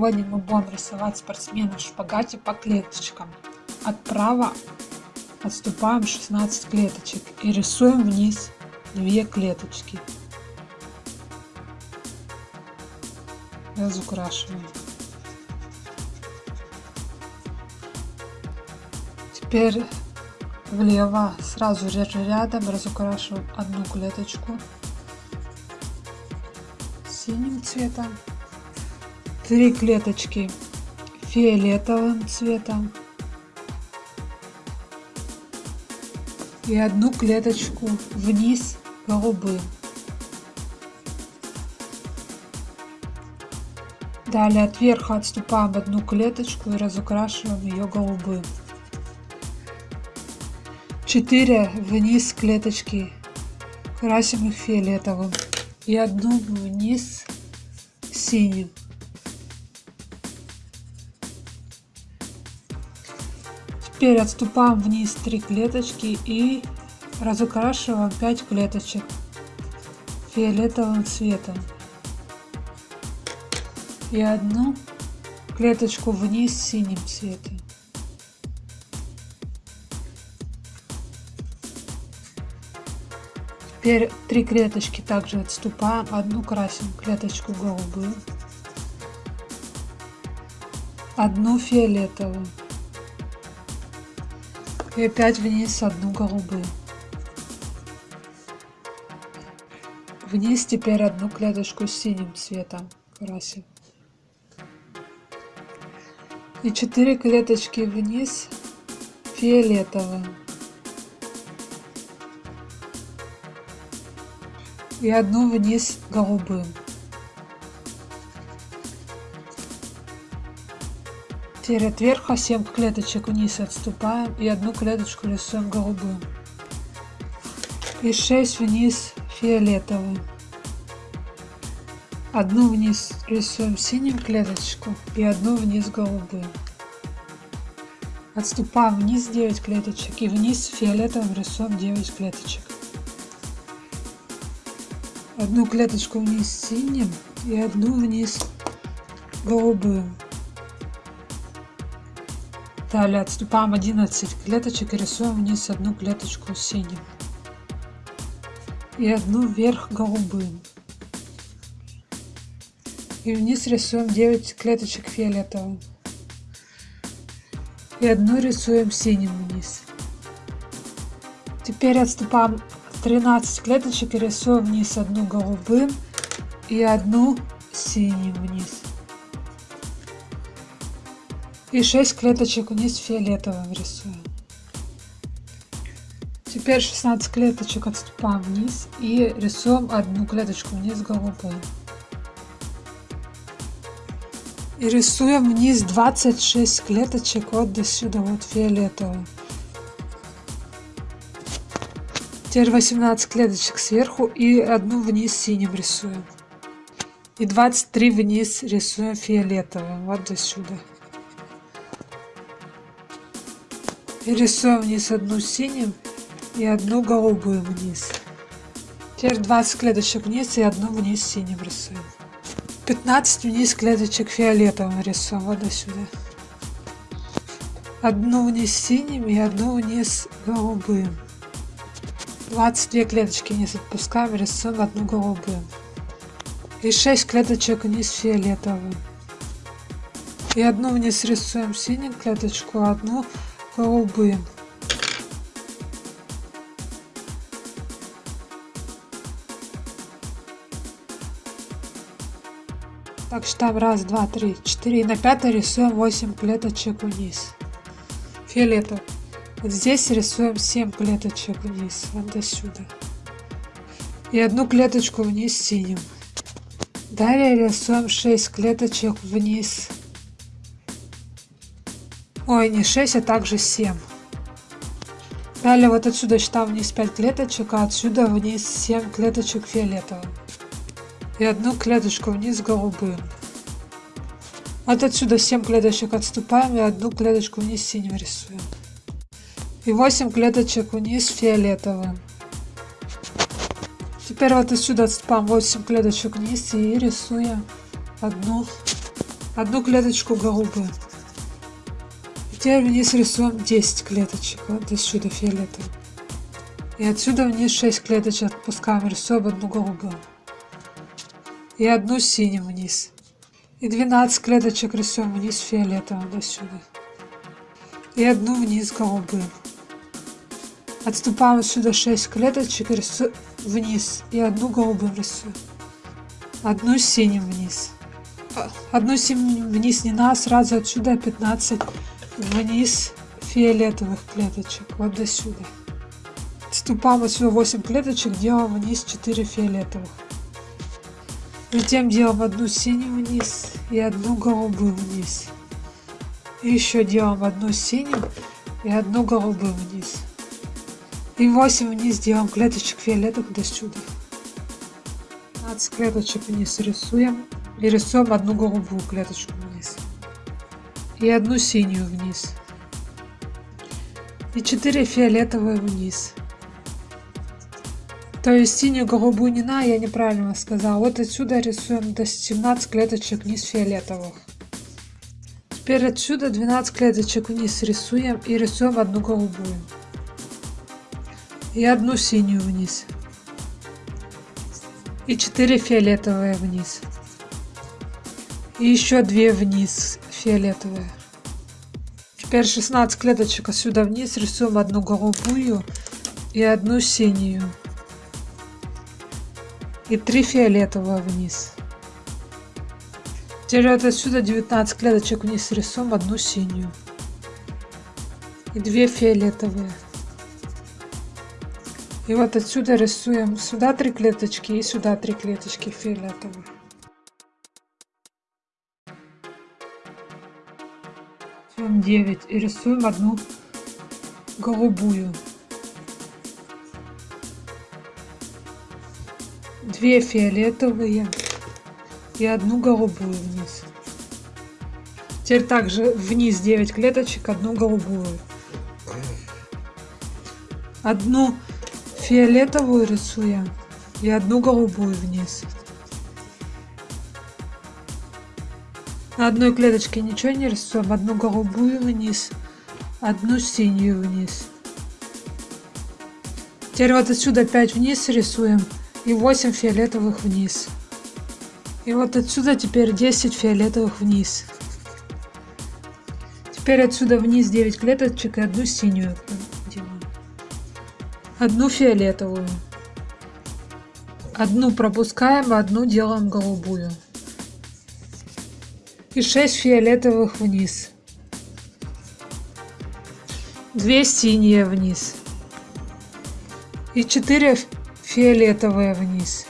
Сегодня мы будем рисовать спортсмена в шпагате по клеточкам. Отправо отступаем 16 клеточек и рисуем вниз 2 клеточки. Разукрашиваем. Теперь влево сразу же рядом разукрашиваем одну клеточку синим цветом три клеточки фиолетовым цветом и одну клеточку вниз голубым. Далее от верха отступаем одну клеточку и разукрашиваем ее голубым. 4 вниз клеточки красим их фиолетовым и одну вниз синим. Теперь отступаем вниз 3 клеточки и разукрашиваем 5 клеточек фиолетовым цветом. И одну клеточку вниз синим цветом. Теперь три клеточки также отступаем, одну красим клеточку голубую, одну фиолетовую и опять вниз одну голубую. Вниз теперь одну клеточку с синим цветом красим. И четыре клеточки вниз фиолетовым. И одну вниз голубым. Теперь от верха 7 клеточек вниз отступаем и одну клеточку рисуем голубым. И 6 вниз фиолетовым. Одну вниз рисуем синим клеточку и одну вниз голубым. Отступаем вниз 9 клеточек и вниз фиолетовым рисуем 9 клеточек. Одну клеточку вниз синим и одну вниз голубым. Далее отступаем 11 клеточек и рисуем вниз одну клеточку синим. И одну вверх голубым. И вниз рисуем 9 клеточек фиолетовым. И одну рисуем синим вниз. Теперь отступаем 13 клеточек и рисуем вниз одну голубым и одну синим вниз и 6 клеточек вниз фиолетовым рисуем. Теперь 16 клеточек отступаем вниз и рисуем одну клеточку вниз голубым. И рисуем вниз 26 клеточек вот до сюда, вот фиолетовым. Теперь 18 клеточек сверху и одну вниз синим рисуем. И 23 вниз рисуем фиолетовым, вот до сюда. И рисуем вниз одну синим и одну голубую вниз. Теперь 20 клеточек вниз и одну вниз синим рисуем. 15 вниз клеточек фиолетовым рисуем вот сюда. Одну вниз синим и одну вниз голубым. 22 клеточки вниз отпускаем, рисуем одну голубую. И 6 клеточек вниз фиолетовым. И одну вниз рисуем синим клеточку, одну голубым. Так считаем раз, два, три, четыре. И на пятой рисуем 8 клеточек вниз. Фиолетовый. Вот здесь рисуем 7 клеточек вниз, вот до сюда. И одну клеточку вниз синим. Далее рисуем 6 клеточек вниз Ой, не 6, а также 7. Далее вот отсюда считаем вниз 5 клеточек, а отсюда вниз 7 клеточек фиолетовым. И одну клеточку вниз голубым. Вот отсюда 7 клеточек отступаем и одну клеточку вниз синим рисуем. И 8 клеточек вниз фиолетовым. Теперь вот отсюда отступаем 8 клеточек вниз и рисуем одну одну клеточку голубую. Теперь вниз рисуем 10 клеточек, вот до сюда фиолетовый. И отсюда вниз 6 клеточек отпускаем, рисуем одну голубую. И одну синим вниз. И 12 клеточек рисуем вниз фиолетовым до сюда. И одну вниз голубым. Отступаем сюда 6 клеточек рисуем вниз. И одну голубым рисуем. Одну синим вниз. Одну синим вниз не надо, сразу отсюда 15 вниз фиолетовых клеточек. Вот до сюда. Отступаем отсюда 8 клеточек, делаем вниз 4 фиолетовых. Затем делаем одну синюю вниз и одну голубую вниз. И еще делаем одну синюю и одну голубую вниз. И 8 вниз делаем клеточек фиолетовых до сюда. 15 клеточек вниз рисуем. И рисуем одну голубую клеточку вниз. И одну синюю вниз. И 4 фиолетовые вниз. То есть синюю голубую не на, я неправильно сказала. Вот отсюда рисуем до 17 клеточек вниз фиолетовых. Теперь отсюда 12 клеточек вниз рисуем и рисуем одну голубую и одну синюю вниз и 4 фиолетовые вниз и еще 2 вниз фиолетовые. Теперь 16 клеточек отсюда вниз. Рисуем одну голубую и одну синюю. И 3 фиолетовые вниз. Теперь вот отсюда 19 клеточек вниз рисуем одну синюю. И 2 фиолетовые. И вот отсюда рисуем сюда три клеточки и сюда три клеточки фиолетовых. Рисуем 9 и рисуем одну голубую. Две фиолетовые и одну голубую вниз. Теперь также вниз 9 клеточек, одну голубую. Одну фиолетовую рисуем и одну голубую вниз. На одной клеточке ничего не рисуем, одну голубую вниз, одну синюю вниз. Теперь вот отсюда 5 вниз рисуем и 8 фиолетовых вниз. И вот отсюда теперь 10 фиолетовых вниз. Теперь отсюда вниз 9 клеточек и одну синюю одну фиолетовую. Одну пропускаем, одну делаем голубую. И 6 фиолетовых вниз. 2 синие вниз. И 4 фиолетовые вниз.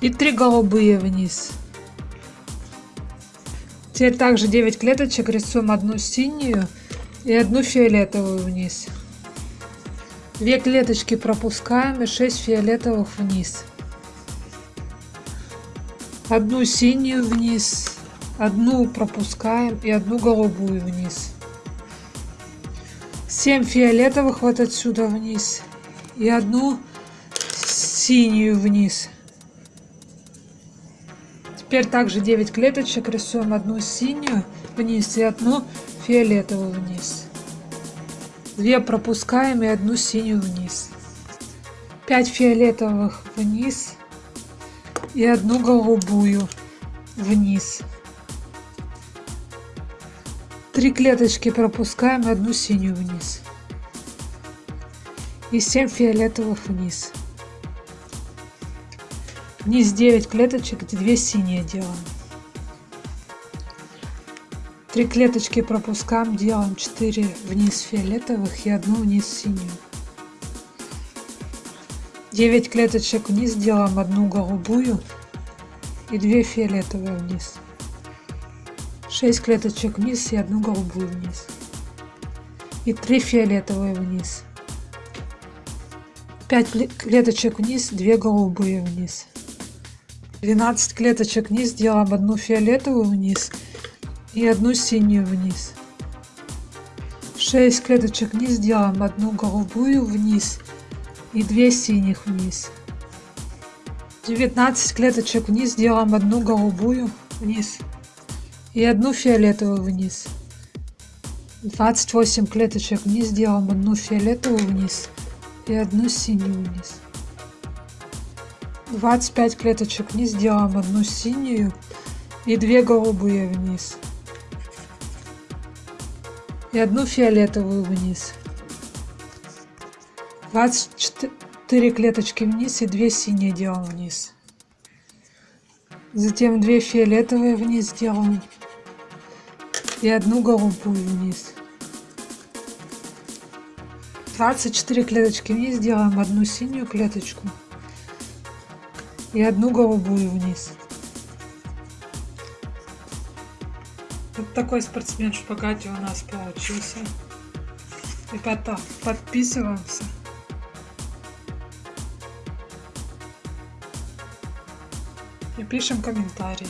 И 3 голубые вниз. Теперь также 9 клеточек рисуем одну синюю и одну фиолетовую вниз. Две клеточки пропускаем и 6 фиолетовых вниз. Одну синюю вниз, одну пропускаем и одну голубую вниз. 7 фиолетовых вот отсюда вниз и одну синюю вниз. Теперь также 9 клеточек рисуем одну синюю вниз и одну фиолетовую вниз. Две пропускаем и одну синюю вниз. 5 фиолетовых вниз и одну голубую вниз. Три клеточки пропускаем и одну синюю вниз. И 7 фиолетовых вниз. Вниз 9 клеточек, 2 синие делаем. Три клеточки пропускаем, делаем 4 вниз фиолетовых и одну вниз синюю. 9 клеточек вниз делаем одну голубую и 2 фиолетовые вниз. 6 клеточек вниз и одну голубую вниз. И 3 фиолетовые вниз. 5 клеточек вниз, 2 голубые вниз. 12 клеточек вниз, делаем одну фиолетовую вниз и одну синюю вниз. 6 клеточек вниз делаем одну голубую вниз и 2 синих вниз. 19 клеточек вниз делаем одну голубую вниз и одну фиолетовую вниз. 28 клеточек вниз делаем одну фиолетовую вниз и одну синюю вниз. 25 клеточек вниз делаем одну синюю и две голубые вниз. И одну фиолетовую вниз 24 клеточки вниз и 2 синие делаем вниз. Затем 2 фиолетовые вниз делаем и одну голубую вниз. 24 клеточки вниз делаем одну синюю клеточку и одну голубую вниз. Вот такой спортсмен в шпагате у нас получился. Ребята подписываемся и пишем комментарии